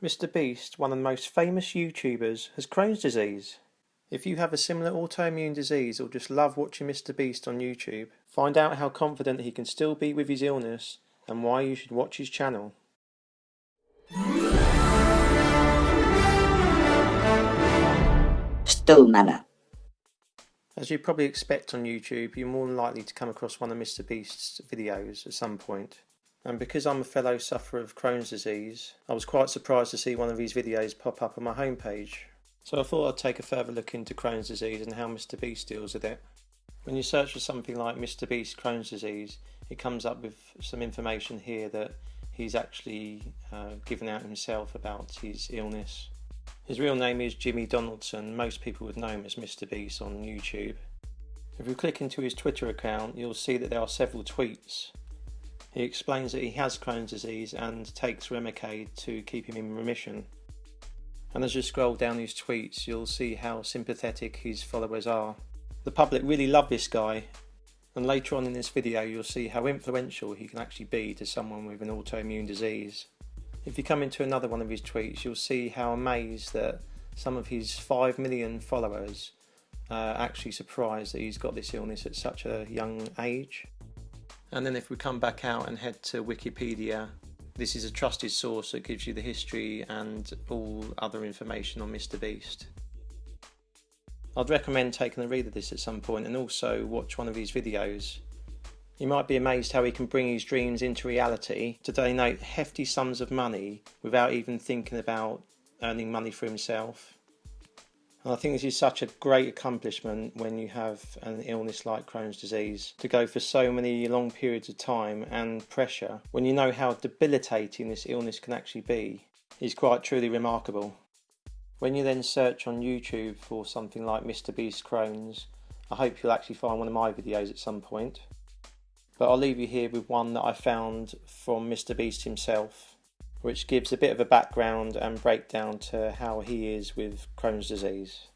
Mr. Beast, one of the most famous YouTubers, has Crohn's disease. If you have a similar autoimmune disease or just love watching Mr. Beast on YouTube, find out how confident he can still be with his illness and why you should watch his channel. Stool Manor. As you probably expect on YouTube, you're more than likely to come across one of Mr. Beast's videos at some point. And because I'm a fellow sufferer of Crohn's disease, I was quite surprised to see one of his videos pop up on my homepage. So I thought I'd take a further look into Crohn's disease and how Mr. Beast deals with it. When you search for something like Mr. Beast Crohn's disease, it comes up with some information here that he's actually uh, given out himself about his illness. His real name is Jimmy Donaldson. Most people would know him as Mr. Beast on YouTube. If you click into his Twitter account, you'll see that there are several tweets he explains that he has Crohn's disease and takes Remicade to keep him in remission. And as you scroll down his tweets, you'll see how sympathetic his followers are. The public really love this guy, and later on in this video you'll see how influential he can actually be to someone with an autoimmune disease. If you come into another one of his tweets, you'll see how amazed that some of his 5 million followers are actually surprised that he's got this illness at such a young age. And then if we come back out and head to Wikipedia, this is a trusted source that gives you the history and all other information on Mr. Beast. I'd recommend taking a read of this at some point and also watch one of his videos. You might be amazed how he can bring his dreams into reality to donate hefty sums of money without even thinking about earning money for himself. And I think this is such a great accomplishment when you have an illness like Crohn's disease to go for so many long periods of time and pressure when you know how debilitating this illness can actually be is quite truly remarkable. When you then search on YouTube for something like Mr. Beast Crohn's, I hope you'll actually find one of my videos at some point. But I'll leave you here with one that I found from Mr. Beast himself which gives a bit of a background and breakdown to how he is with Crohn's disease.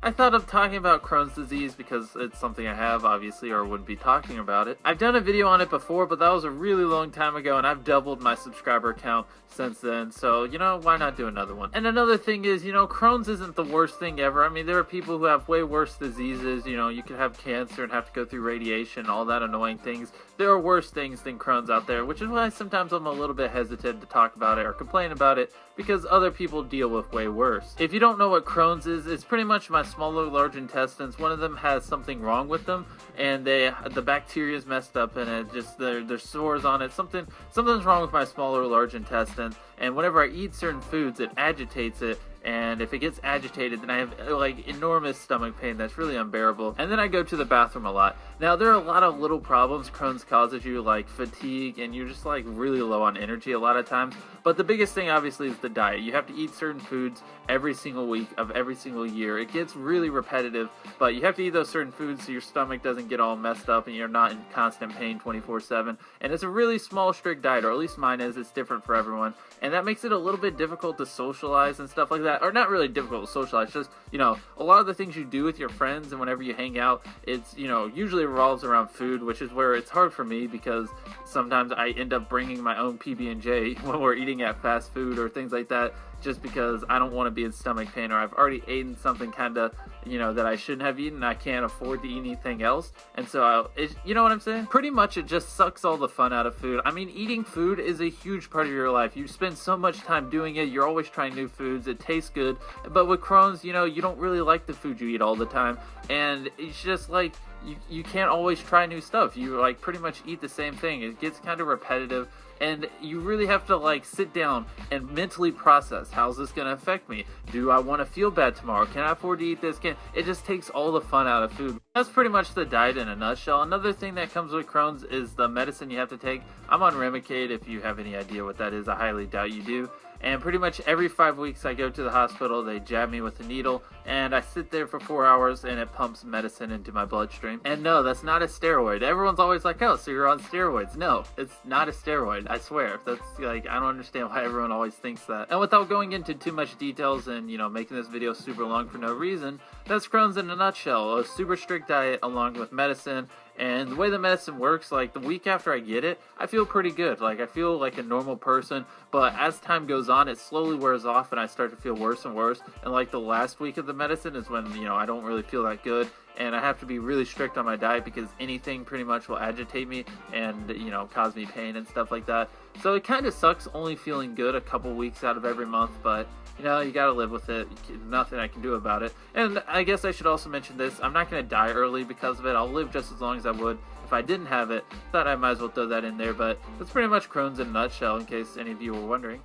I thought of talking about Crohn's disease because it's something I have, obviously, or wouldn't be talking about it. I've done a video on it before, but that was a really long time ago, and I've doubled my subscriber count since then, so, you know, why not do another one? And another thing is, you know, Crohn's isn't the worst thing ever. I mean, there are people who have way worse diseases, you know, you could have cancer and have to go through radiation, all that annoying things. There are worse things than Crohn's out there, which is why sometimes I'm a little bit hesitant to talk about it or complain about it, because other people deal with way worse. If you don't know what Crohn's is, it's pretty much my smaller large intestines. One of them has something wrong with them, and they the bacteria is messed up, and it just there there's sores on it. Something something's wrong with my smaller large intestines, and whenever I eat certain foods, it agitates it, and if it gets agitated then I have uh, like enormous stomach pain that's really unbearable. And then I go to the bathroom a lot. Now there are a lot of little problems Crohn's causes you like fatigue and you're just like really low on energy a lot of times. But the biggest thing obviously is the diet. You have to eat certain foods every single week of every single year. It gets really repetitive but you have to eat those certain foods so your stomach doesn't get all messed up and you're not in constant pain 24 7 and it's a really small strict diet or at least mine is. It's different for everyone. And that makes it a little bit difficult to socialize and stuff like that or not really difficult to socialize. Just you know a lot of the things you do with your friends and whenever you hang out it's you know usually revolves around food which is where it's hard for me because sometimes i end up bringing my own pb&j when we're eating at fast food or things like that just because I don't want to be in stomach pain or I've already eaten something kind of, you know, that I shouldn't have eaten. I can't afford to eat anything else. And so, I'll, it, you know what I'm saying? Pretty much it just sucks all the fun out of food. I mean, eating food is a huge part of your life. You spend so much time doing it. You're always trying new foods. It tastes good. But with Crohn's, you know, you don't really like the food you eat all the time. And it's just like, you, you can't always try new stuff. You like pretty much eat the same thing. It gets kind of repetitive and you really have to like sit down and mentally process how's this going to affect me? Do i want to feel bad tomorrow? Can i afford to eat this? Can it just takes all the fun out of food. That's pretty much the diet in a nutshell. Another thing that comes with crohn's is the medicine you have to take. I'm on remicade if you have any idea what that is. I highly doubt you do and pretty much every five weeks, I go to the hospital. They jab me with a needle, and I sit there for four hours, and it pumps medicine into my bloodstream. And no, that's not a steroid. Everyone's always like, "Oh, so you're on steroids?" No, it's not a steroid. I swear. That's like I don't understand why everyone always thinks that. And without going into too much details and you know making this video super long for no reason, that's Crohn's in a nutshell. A super strict diet along with medicine And the way the medicine works, like the week after I get it, I feel pretty good. Like I feel like a normal person, but as time goes on, it slowly wears off and I start to feel worse and worse. And like the last week of the medicine is when, you know, I don't really feel that good and I have to be really strict on my diet because anything pretty much will agitate me and, you know, cause me pain and stuff like that. So it kind of sucks only feeling good a couple weeks out of every month, but you know, you gotta live with it. Nothing I can do about it. And I guess I should also mention this I'm not gonna die early because of it. I'll live just as long as I would if I didn't have it. Thought I might as well throw that in there, but that's pretty much Crohn's in a nutshell, in case any of you were wondering.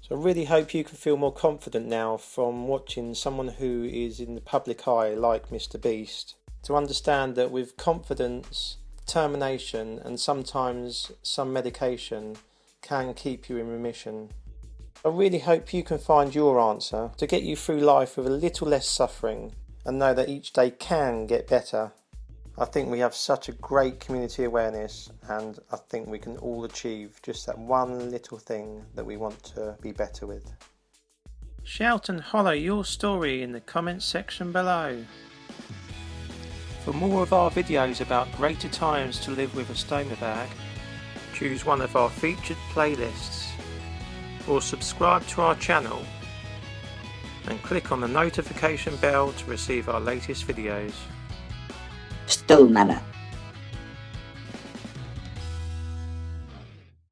So I really hope you can feel more confident now from watching someone who is in the public eye like Mr. Beast to understand that with confidence, determination, and sometimes some medication can keep you in remission. I really hope you can find your answer to get you through life with a little less suffering and know that each day can get better. I think we have such a great community awareness and I think we can all achieve just that one little thing that we want to be better with. Shout and holler your story in the comments section below. For more of our videos about greater times to live with a stoma bag, choose one of our featured playlists or subscribe to our channel and click on the notification bell to receive our latest videos. Stone Manor.